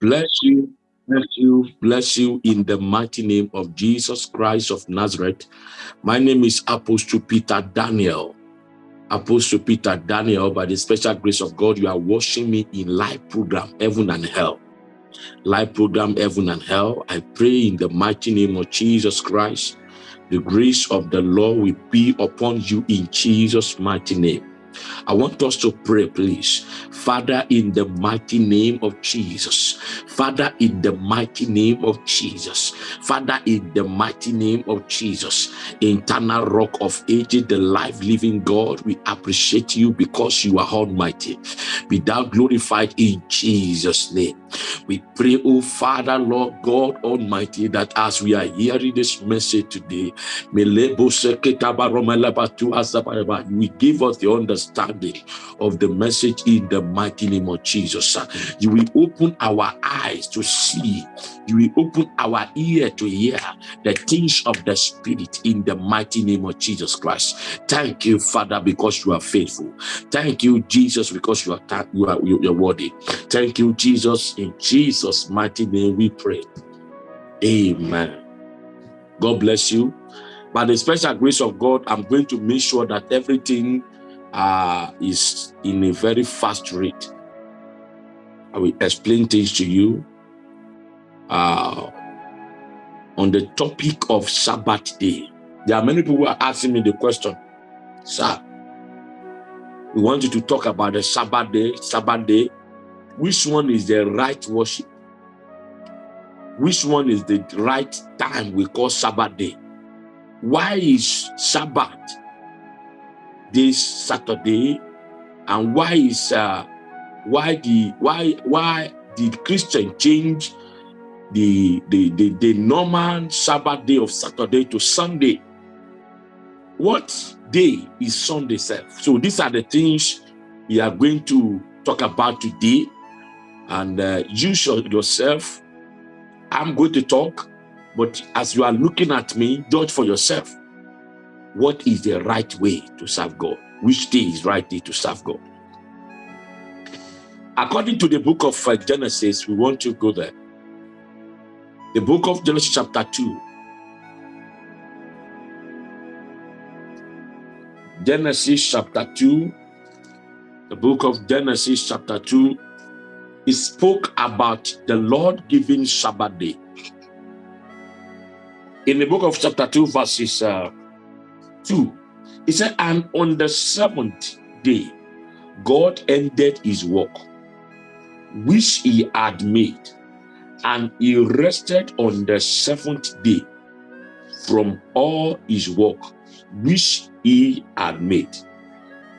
Bless you, bless you, bless you in the mighty name of Jesus Christ of Nazareth. My name is Apostle Peter Daniel. Apostle Peter Daniel, by the special grace of God, you are watching me in live program, Heaven and Hell. Live program, Heaven and Hell. I pray in the mighty name of Jesus Christ, the grace of the Lord will be upon you in Jesus' mighty name. I want us to pray, please. Father, in the mighty name of Jesus. Father, in the mighty name of Jesus. Father, in the mighty name of Jesus. Eternal rock of ages, the life living God, we appreciate you because you are almighty. Be thou glorified in Jesus' name. We pray, oh Father, Lord God Almighty, that as we are hearing this message today, we give us the understanding of the message in the mighty name of Jesus. You will open our eyes to see, you will open our ear to hear the things of the Spirit in the mighty name of Jesus Christ. Thank you, Father, because you are faithful. Thank you, Jesus, because you are you are you are worthy. Thank you, Jesus. In Jesus' mighty name, we pray. Amen. God bless you. By the special grace of God, I'm going to make sure that everything uh, is in a very fast rate. I will explain things to you uh, on the topic of Sabbath day. There are many people who are asking me the question, sir, we want you to talk about the Sabbath day, Sabbath day. Which one is the right worship? Which one is the right time we call Sabbath day? Why is Sabbath this Saturday? And why is uh, why the why why did Christian change the, the the the normal Sabbath day of Saturday to Sunday? What day is Sunday self? So these are the things we are going to talk about today. And uh, you yourself, I'm going to talk, but as you are looking at me, judge for yourself. What is the right way to serve God? Which day is right day to serve God? According to the book of uh, Genesis, we want to go there. The book of Genesis chapter 2. Genesis chapter 2. The book of Genesis chapter 2. It spoke about the Lord giving Sabbath day. In the book of chapter 2, verses uh, 2, he said, And on the seventh day, God ended his work which he had made, and he rested on the seventh day from all his work which he had made.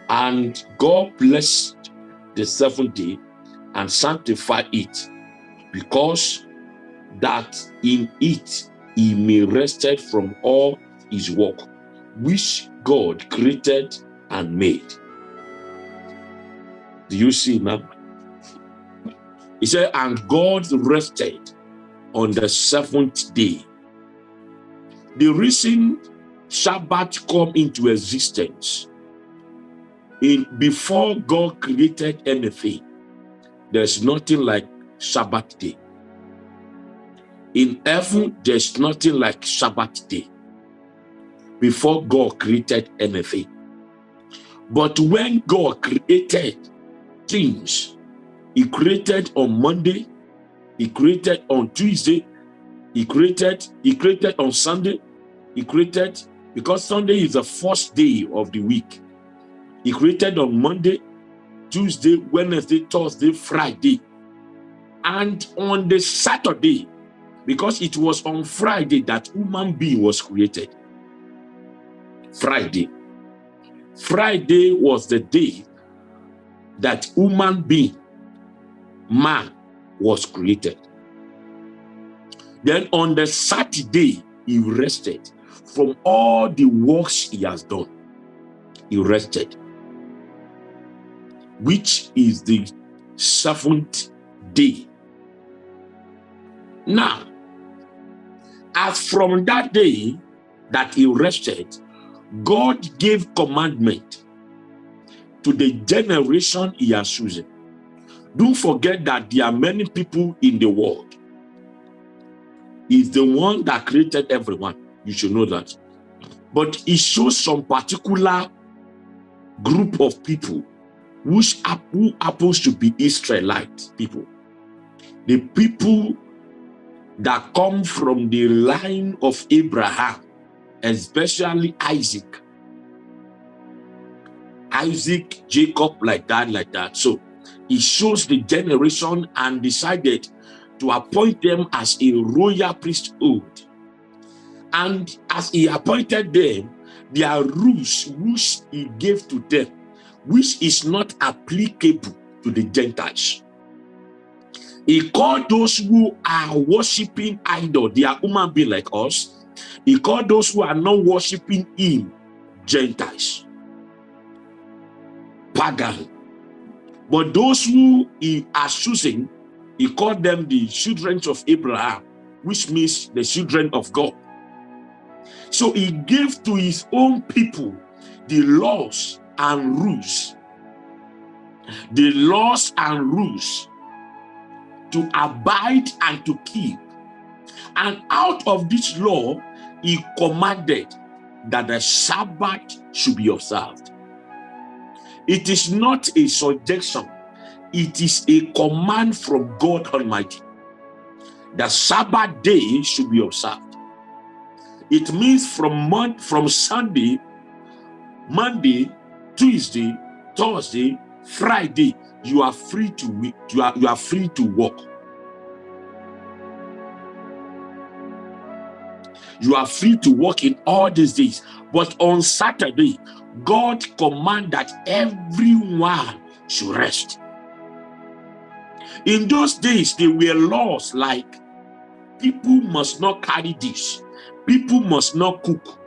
And God blessed the seventh day and sanctify it, because that in it he may rested from all his work which God created and made. Do you see now? He said, and God rested on the seventh day. The reason Shabbat come into existence in before God created anything, there's nothing like Sabbath day. In heaven, there's nothing like Sabbath day before God created anything. But when God created things, he created on Monday. He created on Tuesday. He created, he created on Sunday. He created, because Sunday is the first day of the week. He created on Monday, Tuesday, Wednesday, Thursday, Friday. And on the Saturday, because it was on Friday that human being was created. Friday. Friday was the day that human being man was created. Then on the Saturday, he rested from all the works he has done. He rested, which is the seventh day. Now, as from that day that he rested, God gave commandment to the generation he has chosen Don't forget that there are many people in the world. He's the one that created everyone. You should know that. But he shows some particular group of people which who happens to be Israelite people. The people that come from the line of Abraham, especially Isaac. Isaac, Jacob, like that, like that. So he shows the generation and decided to appoint them as a royal priesthood. And as he appointed them, there are rules which he gave to them, which is not applicable to the Gentiles. He called those who are worshiping idol, they are human being like us. He called those who are not worshiping him Gentiles, pagan. But those who he are choosing, he called them the children of Abraham, which means the children of God. So he gave to his own people the laws and rules. The laws and rules to abide and to keep. And out of this law, he commanded that the Sabbath should be observed. It is not a suggestion, it is a command from God Almighty. The Sabbath day should be observed. It means from month from Sunday, Monday, Tuesday, Thursday, Friday, you are free to you are you are free to walk. You are free to walk in all these days. But on Saturday, God command that everyone should rest. In those days, there were laws like people must not carry this, people must not cook,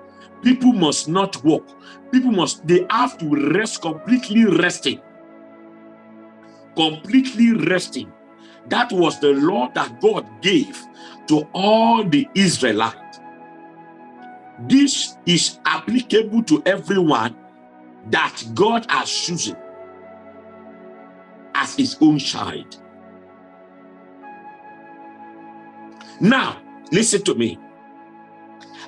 people must not walk, people must, they have to rest completely resting. Completely resting. That was the law that God gave to all the Israelites. This is applicable to everyone that God has chosen as his own child. Now, listen to me.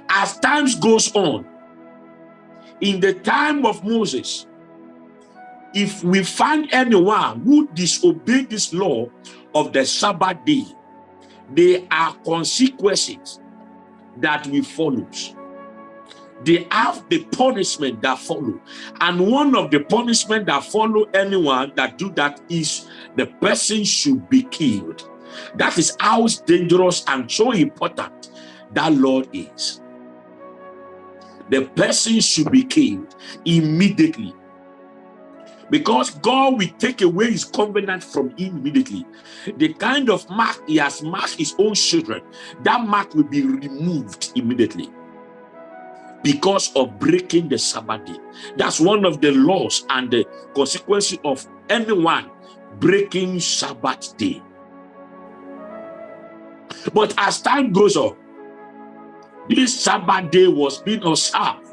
As times goes on, in the time of Moses, if we find anyone who disobeyed this law of the Sabbath day, there are consequences that we follow. They have the punishment that follow. And one of the punishment that follow anyone that do that is the person should be killed. That is how dangerous and so important that law is. The person should be killed immediately. Because God will take away his covenant from him immediately. The kind of mark he has marked his own children, that mark will be removed immediately because of breaking the Sabbath day. That's one of the laws and the consequences of anyone breaking Sabbath day. But as time goes on, this Sabbath day was being observed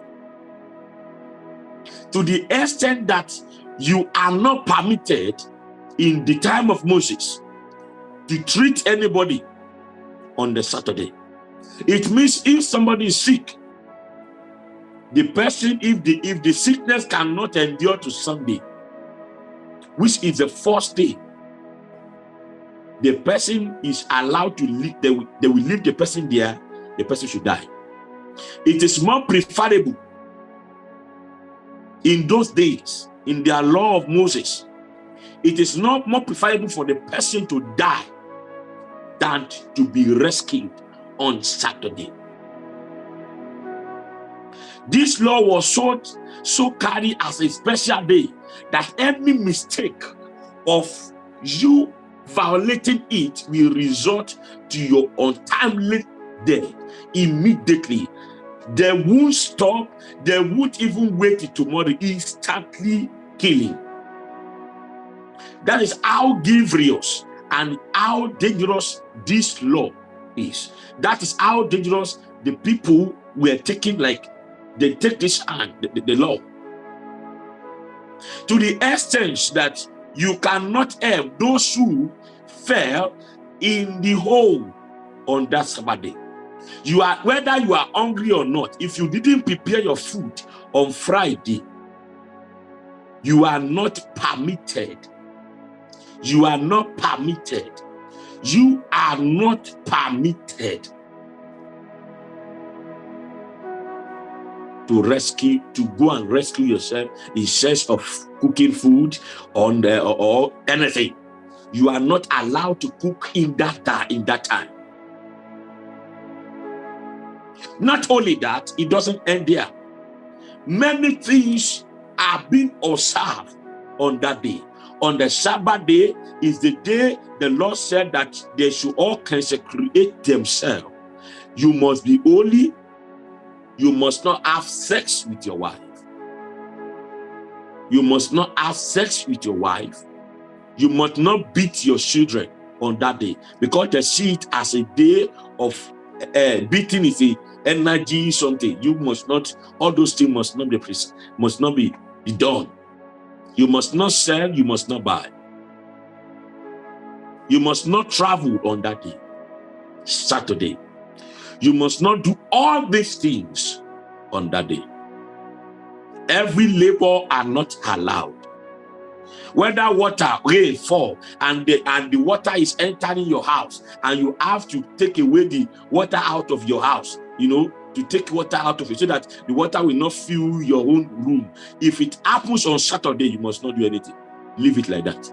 to the extent that you are not permitted in the time of Moses to treat anybody on the Saturday. It means if somebody is sick, the person, if the if the sickness cannot endure to Sunday, which is the first day the person is allowed to leave, they they will leave the person there, the person should die. It is more preferable in those days, in their law of Moses, it is not more preferable for the person to die than to be rescued on Saturday. This law was so, so carried as a special day that every mistake of you violating it will result to your untimely death immediately. They won't stop, they won't even wait till tomorrow, instantly killing. That is how grievous and how dangerous this law is. That is how dangerous the people were taking, like they take this hand, the, the, the law. To the extent that You cannot help those who fell in the hole on that Sabbath day. You are whether you are hungry or not, if you didn't prepare your food on Friday, you are not permitted. You are not permitted. You are not permitted to rescue, to go and rescue yourself in search of cooking food on the, or, or anything. You are not allowed to cook in that, in that time. Not only that, it doesn't end there. Many things are being observed on that day. On the Sabbath day is the day the Lord said that they should all consecrate themselves. You must be holy. You must not have sex with your wife. You must not have sex with your wife. You must not beat your children on that day because they see it as a day of uh, beating is a energy something. You must not all those things must not be must not be, be done. You must not sell you must not buy. You must not travel on that day saturday. You must not do all these things on that day. Every labor are not allowed. Whether water rain fall and the and the water is entering your house and you have to take away the water out of your house you know to take water out of it so that the water will not fill your own room. If it happens on saturday you must not do anything. Leave it like that.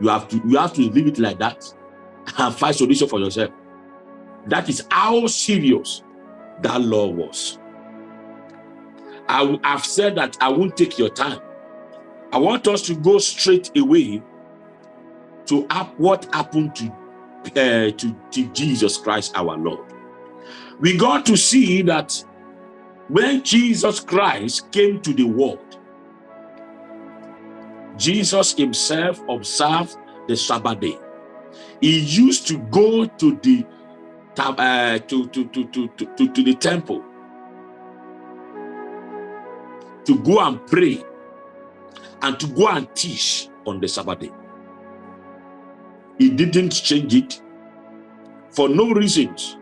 You have to you have to leave it like that and find solution for yourself. That is how serious that law was. I, have said that I won't take your time. I want us to go straight away to what happened to, uh, to, to Jesus Christ our Lord. We got to see that when Jesus Christ came to the world, Jesus himself observed the Sabbath day. He used to go to the uh, to, to, to, to, to, to the temple to go and pray and to go and teach on the Sabbath day. He didn't change it for no reasons.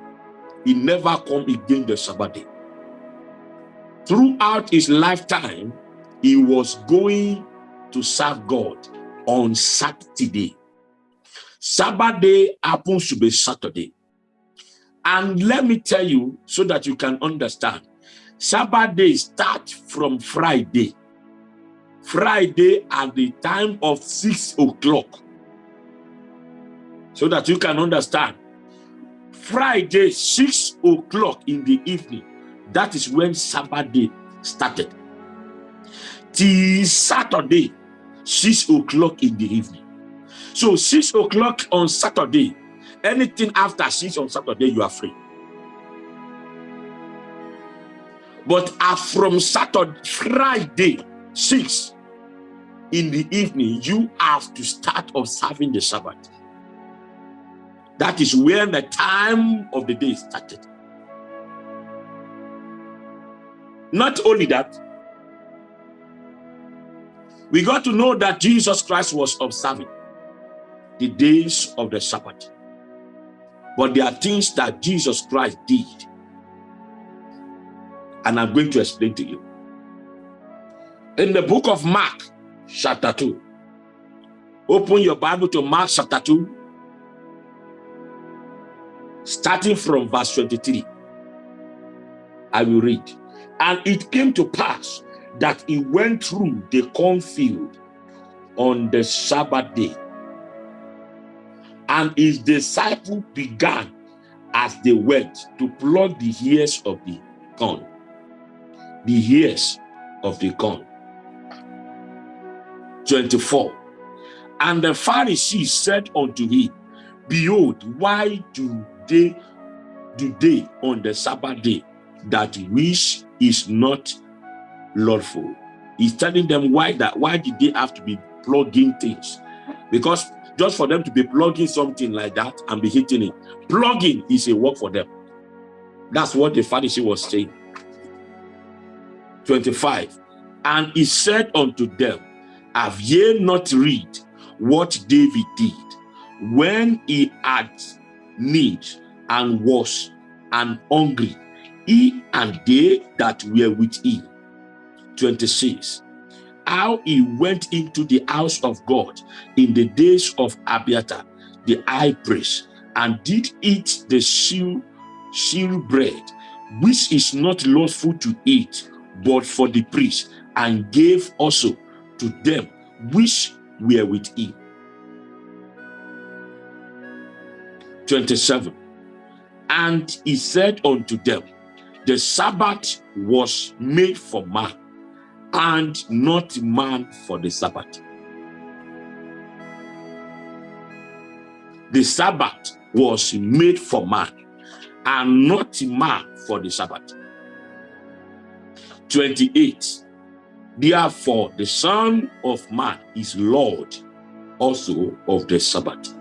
He never come again the Sabbath day. Throughout his lifetime, he was going to serve God on Saturday. Sabbath day happens to be Saturday. And let me tell you so that you can understand. Sabbath day starts from Friday. Friday at the time of six o'clock. So that you can understand. Friday, six o'clock in the evening. That is when Sabbath day started. Till Saturday, six o'clock in the evening. So six o'clock on Saturday, anything after six on Saturday, you are free. But uh, from Saturday, Friday, 6 in the evening, you have to start observing the Sabbath. That is when the time of the day started. Not only that, we got to know that Jesus Christ was observing the days of the Sabbath. But there are things that Jesus Christ did. And I'm going to explain to you in the book of Mark, chapter 2. Open your Bible to Mark chapter 2, starting from verse 23. I will read. And it came to pass that he went through the cornfield on the Sabbath day. And his disciple began as they went to pluck the ears of the corn. The ears of the corn. 24. And the Pharisees said unto him, Behold, why do they do they on the Sabbath day that which is not lawful? He's telling them why that why did they have to be plugging things? Because just for them to be plugging something like that and be hitting it, plugging is a work for them. That's what the Pharisee was saying. 25. And he said unto them, Have ye not read what David did when he had need and was and hungry, he and they that were with him? 26. How he went into the house of God in the days of Abiathar, the high priest, and did eat the seal, seal bread, which is not lawful to eat, but for the priest, and gave also to them which were with him. 27. And he said unto them, The Sabbath was made for man, and not man for the Sabbath. The Sabbath was made for man, and not man for the Sabbath. 28. Therefore, the Son of Man is Lord also of the Sabbath.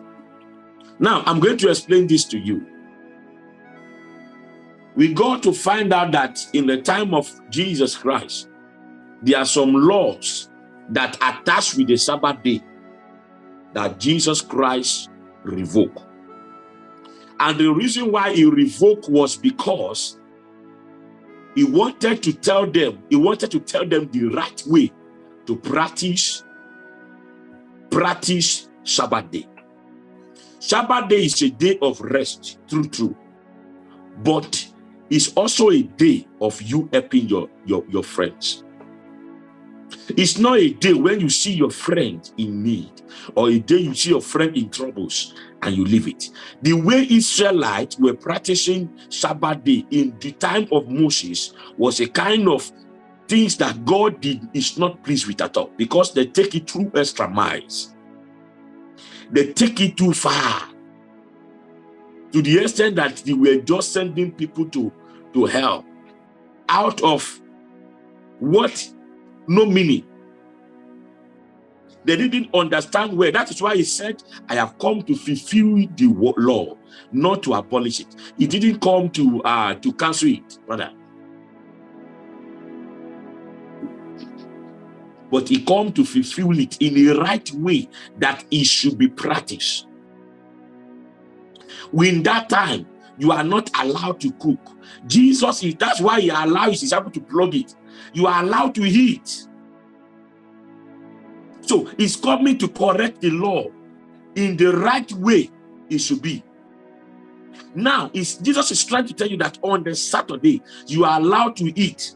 Now, I'm going to explain this to you. We got to find out that in the time of Jesus Christ, there are some laws that attach with the Sabbath day that Jesus Christ revoked. And the reason why he revoked was because he wanted to tell them, he wanted to tell them the right way to practice, practice Sabbath day. Sabbath day is a day of rest, true, true. But it's also a day of you helping your, your, your friends. It's not a day when you see your friend in need or a day you see your friend in troubles and you leave it. The way Israelites were practicing Sabbath day in the time of Moses was a kind of things that God did is not pleased with at all because they take it through extra miles they take it too far. To the extent that they were just sending people to to hell. Out of what? No meaning. They didn't understand where. That is why he said i have come to fulfill the law not to abolish it. He didn't come to uh to cancel it brother but he come to fulfill it in the right way that it should be practiced. When that time, you are not allowed to cook. Jesus, that's why he allows his disciples to plug it. You are allowed to eat. So he's coming to correct the law in the right way it should be. Now, Jesus is trying to tell you that on the Saturday, you are allowed to eat.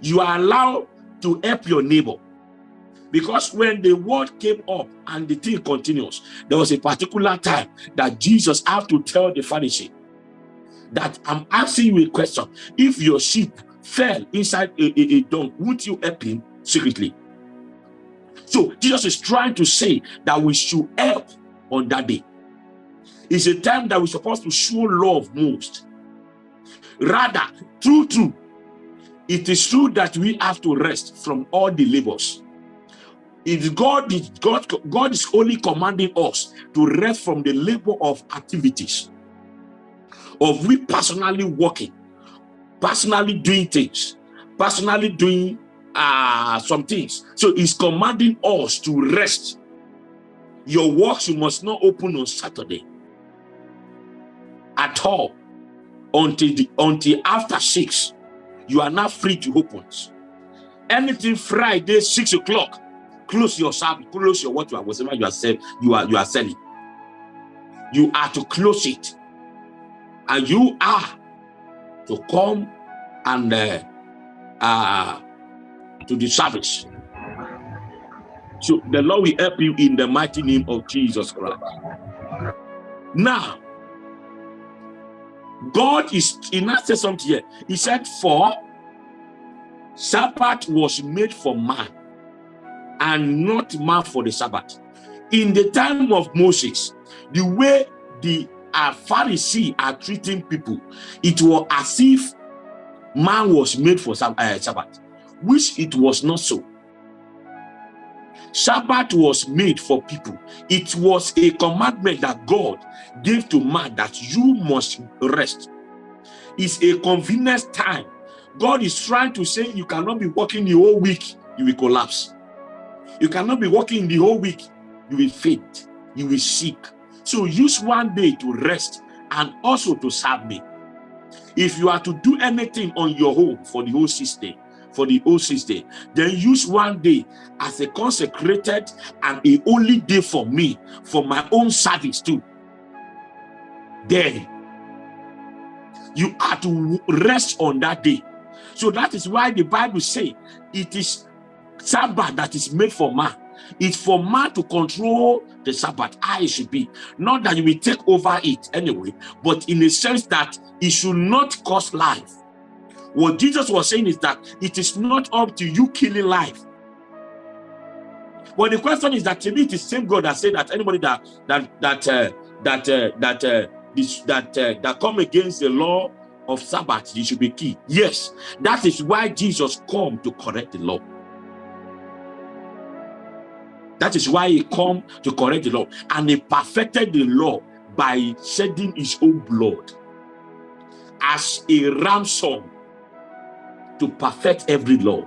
You are allowed to help your neighbor. Because when the word came up and the thing continues, there was a particular time that Jesus had to tell the Pharisee that I'm asking you a question. If your sheep fell inside a, a, a dung, would you help him secretly? So Jesus is trying to say that we should help on that day. It's a time that we're supposed to show love most. Rather, true, true, it is true that we have to rest from all the labors. It's God, God, God is only commanding us to rest from the labor of activities, of we personally working, personally doing things, personally doing uh, some things. So he's commanding us to rest. Your works you must not open on Saturday at all until the until after six you are now free to open. Anything Friday, six o'clock, close your shop, close your what you are, whatever you are selling, you are you are selling. You are to close it, and you are to come and uh, uh, to the service. So the Lord will help you in the mighty name of Jesus Christ. Now, God is, he not said something here. He said, for Sabbath was made for man and not man for the Sabbath. In the time of Moses, the way the uh, Pharisee are treating people, it was as if man was made for uh, Sabbath, which it was not so. Sabbath was made for people. It was a commandment that God gave to man that you must rest. It's a convenience time. God is trying to say you cannot be working the whole week, you will collapse. You cannot be working the whole week. You will faint. You will sick. So use one day to rest and also to serve me. If you are to do anything on your home for the whole system, for the whole system, then use one day as a consecrated and a holy day for me, for my own service too. Then you are to rest on that day. So that is why the Bible say it is Sabbath that is made for man. It's for man to control the Sabbath, I should be. Not that you will take over it anyway, but in a sense that it should not cost life. What Jesus was saying is that it is not up to you killing life. But the question is that to me, it is same God that said that anybody that that that uh, that uh, that uh, this, that uh, that come against the law of Sabbath, you should be killed. Yes, that is why Jesus come to correct the law. That is why he come to correct the law. And he perfected the law by shedding his own blood as a ransom to perfect every law.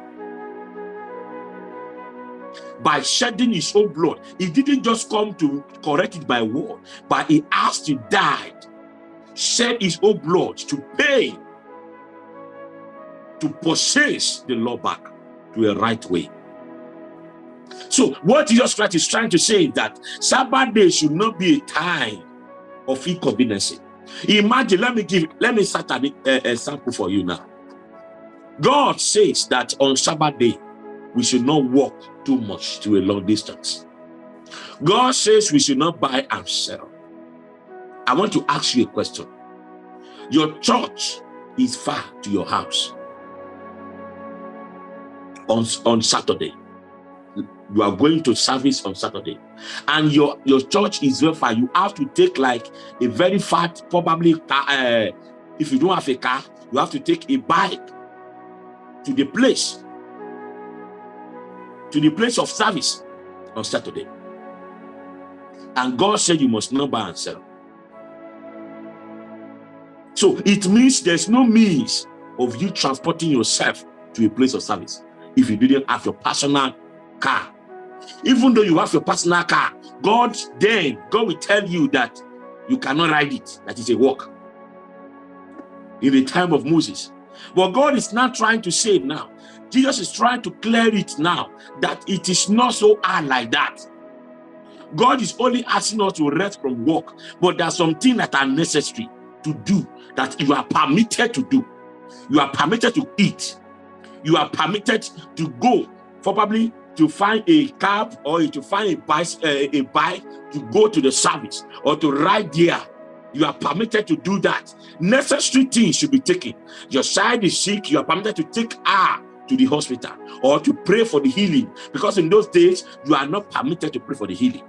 By shedding his own blood, he didn't just come to correct it by word, but he asked to die, shed his own blood to pay, to possess the law back to a right way. So what Jesus Christ is trying to say is that Sabbath day should not be a time of inconvenience. Imagine, let me give, let me start an uh, example for you now. God says that on Sabbath day, we should not walk too much to a long distance. God says we should not buy and sell. I want to ask you a question. Your church is far to your house on, on Saturday you are going to service on Saturday and your your church is very far you have to take like a very fat probably uh, if you don't have a car you have to take a bike to the place to the place of service on Saturday and God said you must not buy and sell so it means there's no means of you transporting yourself to a place of service if you didn't have your personal car even though you have your personal car, God then, God will tell you that you cannot ride it, that is a walk. In the time of Moses. But God is not trying to say now. Jesus is trying to clear it now that it is not so hard like that. God is only asking us to rest from work, but there are some things that are necessary to do that you are permitted to do. You are permitted to eat. You are permitted to go probably to find a cab or to find a bike, uh, a bike to go to the service or to ride there. You are permitted to do that. Necessary things should be taken. Your child is sick, you are permitted to take her to the hospital or to pray for the healing. Because in those days, you are not permitted to pray for the healing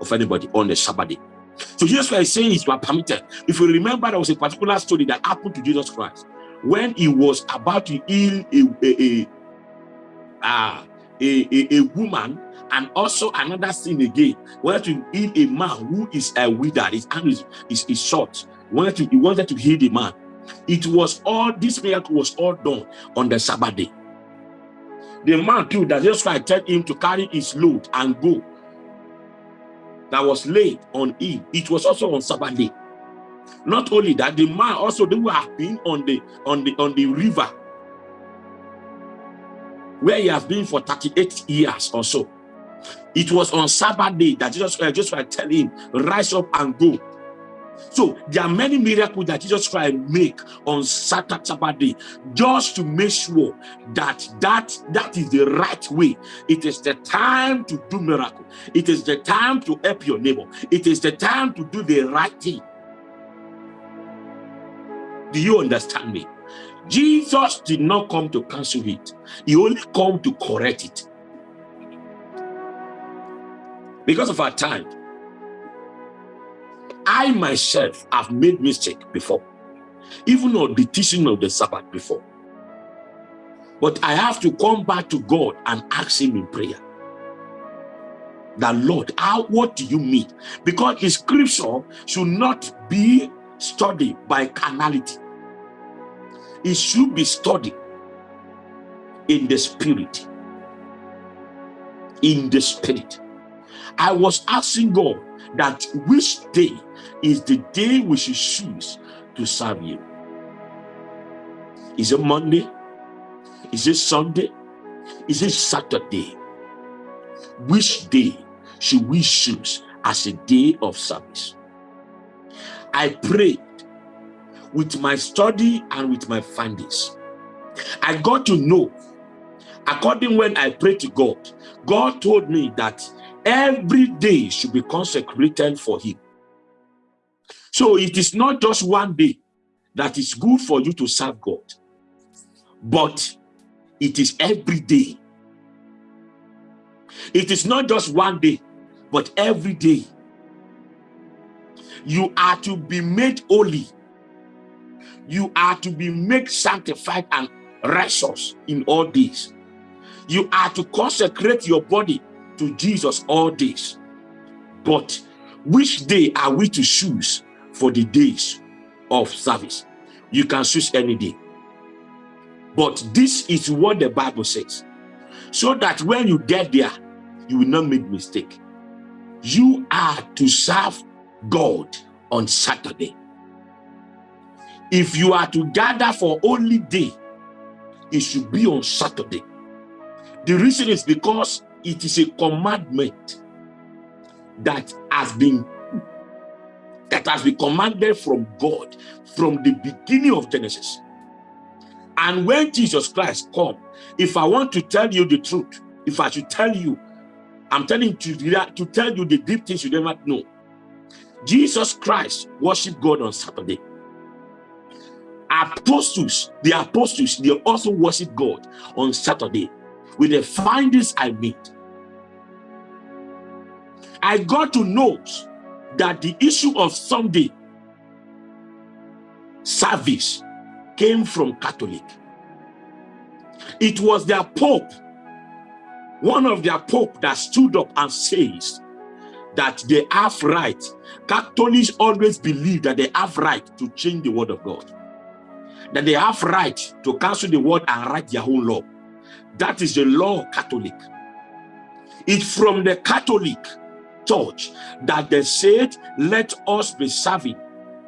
of anybody on the Sabbath day. So Jesus Christ is saying is you are permitted. If you remember, there was a particular story that happened to Jesus Christ when he was about to heal a, a, a, a uh, a, a, a woman and also another sin again. Wanted to heal a man who is a withered his hand is, is, is short. Wanted to, he wanted to heal the man. It was all this miracle was all done on the sabbath day. The man too that just Christ tell him to carry his load and go. That was laid on him. It was also on sabbath day. Not only that the man also they were have been on the on the on the river where he has been for 38 years or so. It was on Sabbath day that Jesus uh, just like tell him, rise up and go. So there are many miracles that Jesus Christ make on Saturday, Sabbath day, just to make sure that that that is the right way. It is the time to do miracle. It is the time to help your neighbor. It is the time to do the right thing. Do you understand me? Jesus did not come to cancel it. He only come to correct it. Because of our time, I myself have made mistake before, even on the teaching of the Sabbath before. But I have to come back to God and ask him in prayer. That Lord, how what do you mean? Because the scripture should not be studied by carnality it should be studied in the spirit. in the spirit. I was asking God that which day is the day we should choose to serve you. Is it Monday? Is it Sunday? Is it Saturday? Which day should we choose as a day of service? I prayed with my study and with my findings. I got to know, according when I prayed to God, God told me that every day should be consecrated for him. So it is not just one day that is good for you to serve God, but it is every day. It is not just one day, but every day. You are to be made holy. You are to be made sanctified and righteous in all days. You are to consecrate your body to Jesus all days. But which day are we to choose for the days of service? You can choose any day. But this is what the Bible says. So that when you get there, you will not make mistake. You are to serve God on Saturday. If you are to gather for only day, it should be on Saturday. The reason is because it is a commandment that has been that has been commanded from God from the beginning of Genesis. And when Jesus Christ come, if I want to tell you the truth, if I should tell you, I'm telling you to, to tell you the deep things you never know. Jesus Christ worshiped God on Saturday. Apostles, the apostles, they also worship God on Saturday with the findings I made. I got to know that the issue of Sunday service came from Catholic. It was their Pope, one of their Pope that stood up and says that they have right. Catholics always believe that they have right to change the word of God. That they have right to cancel the word and write their own law. That is the law Catholic. It's from the Catholic church that they said, let us be serving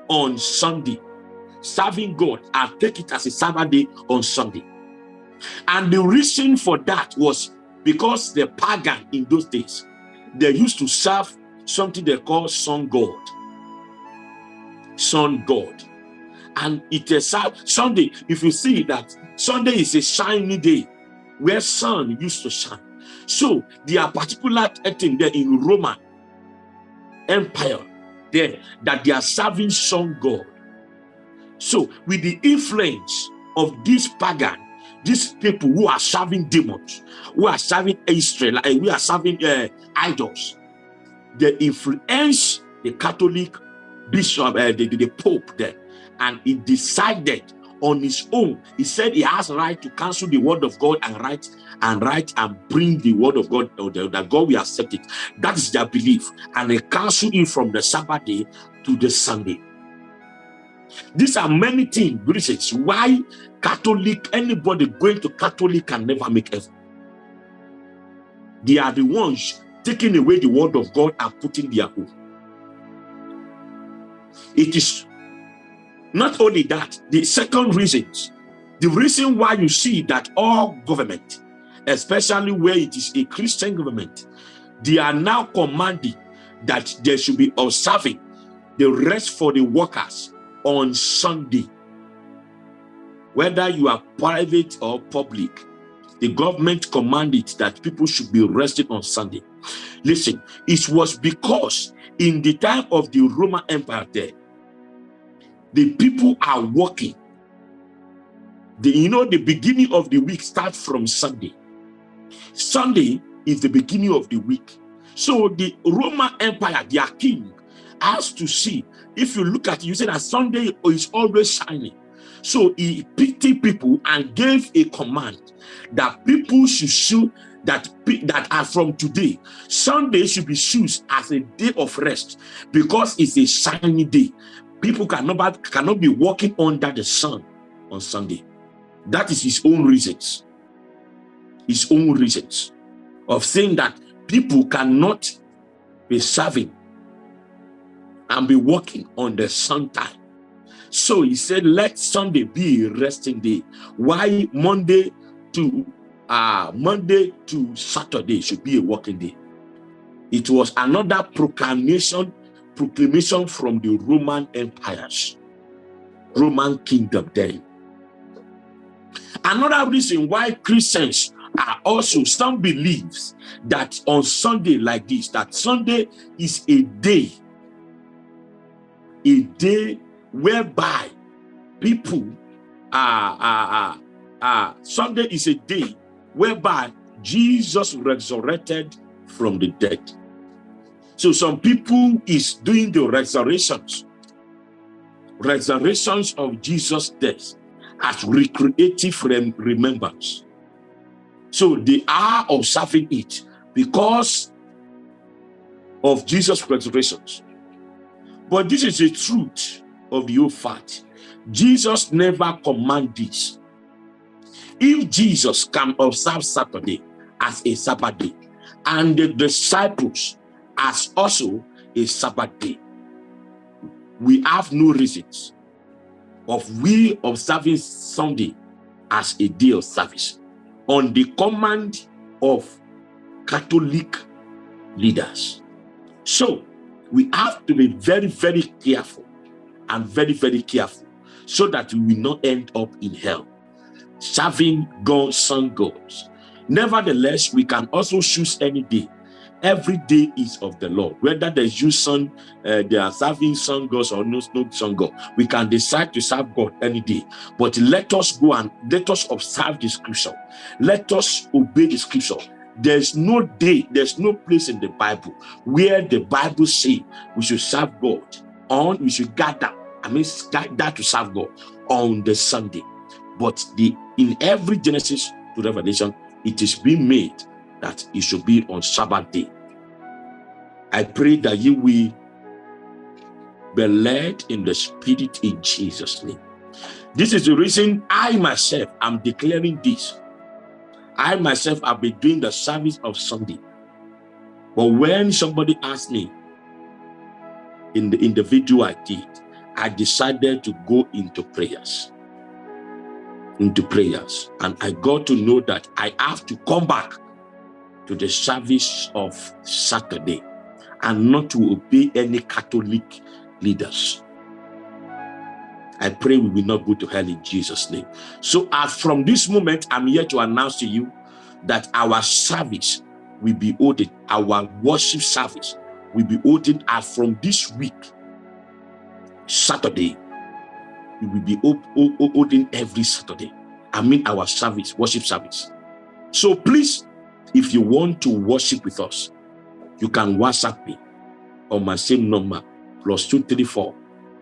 on Sunday serving God and take it as a Sabbath day on Sunday. And the reason for that was because the pagan in those days, they used to serve something they call sun god. Sun god. And it is Sunday, if you see that Sunday is a shiny day where sun used to shine. So there are particular thing there in Roman Empire there that they are serving sun god. So with the influence of this pagan, these people who are serving demons, who are serving Israel, and we are serving uh, idols, they influence the Catholic bishop, uh, the, the Pope there, and he decided on his own. He said he has right to cancel the word of God and write and write and bring the word of God that God will accept it. That is their belief. And they cancel it from the Sabbath day to the Sunday. These are many things, reasons why Catholic, anybody going to Catholic can never make heaven. They are the ones taking away the word of God and putting their own. It is not only that, the second reasons, the reason why you see that all government, especially where it is a Christian government, they are now commanding that they should be observing the rest for the workers on Sunday. Whether you are private or public, the government commanded that people should be rested on Sunday. Listen, it was because in the time of the Roman Empire there, the people are working. The, you know, the beginning of the week starts from Sunday. Sunday is the beginning of the week. So the Roman Empire, their king, has to see if you look at it, you say that Sunday is always shining. So he pitied people and gave a command that people should show that that are from today. Sunday should be used as a day of rest because it's a shiny day. People cannot cannot be walking under the sun on Sunday. That is his own reasons. His own reasons. of saying that people cannot be serving and be working on the Sunday. So he said, let Sunday be a resting day. Why Monday to uh, Monday to Saturday should be a working day. It was another proclamation, proclamation from the Roman empires, Roman kingdom then. Another reason why Christians are also, some believes that on Sunday like this, that Sunday is a day, a day whereby people are, are, are Sunday is a day whereby Jesus resurrected from the dead. So some people is doing the resurrections, resurrections of Jesus' death as recreative remembrance. So they are observing it because of Jesus' resurrections. But this is the truth of old fact. Jesus never command this. If Jesus can observe Saturday as a Sabbath day, and the disciples as also a Sabbath day, we have no reasons of we observing Sunday as a day of service on the command of Catholic leaders. So we have to be very, very careful and very, very careful so that we will not end up in hell serving God's sun gods. Nevertheless, we can also choose any day. Every day is of the Lord. Whether there's you sun, uh, they are serving sun gods or no, no sun god. We can decide to serve God any day. But let us go and let us observe the scripture. Let us obey the scripture. There's no day, there's no place in the Bible where the Bible say we should serve God on, we should gather, I mean gather to serve God on the Sunday. But the in every Genesis to Revelation, it is being made that it should be on Sabbath day. I pray that you will be led in the spirit in Jesus' name. This is the reason I myself am declaring this. I myself have been doing the service of Sunday. But when somebody asked me in the, in the video I did, I decided to go into prayers into prayers. And I got to know that I have to come back to the service of Saturday and not to obey any Catholic leaders. I pray we will not go to hell in Jesus' name. So as from this moment, I'm here to announce to you that our service will be ordered, our worship service will be ordered as uh, from this week, Saturday, we will be holding every Saturday. I mean our service, worship service. So please, if you want to worship with us, you can WhatsApp me on my same number, plus 234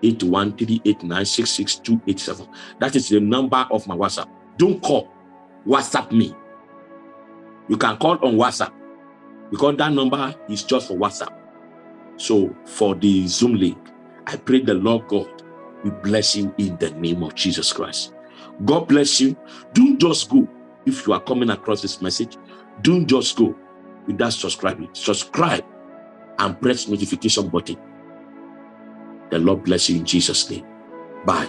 8138966287. That is the number of my WhatsApp. Don't call, WhatsApp me. You can call on WhatsApp because that number is just for WhatsApp. So for the Zoom link, I pray the Lord God we bless you in the name of Jesus Christ. God bless you. Don't just go. If you are coming across this message, don't just go without subscribing. Subscribe and press notification button. The Lord bless you in Jesus' name. Bye.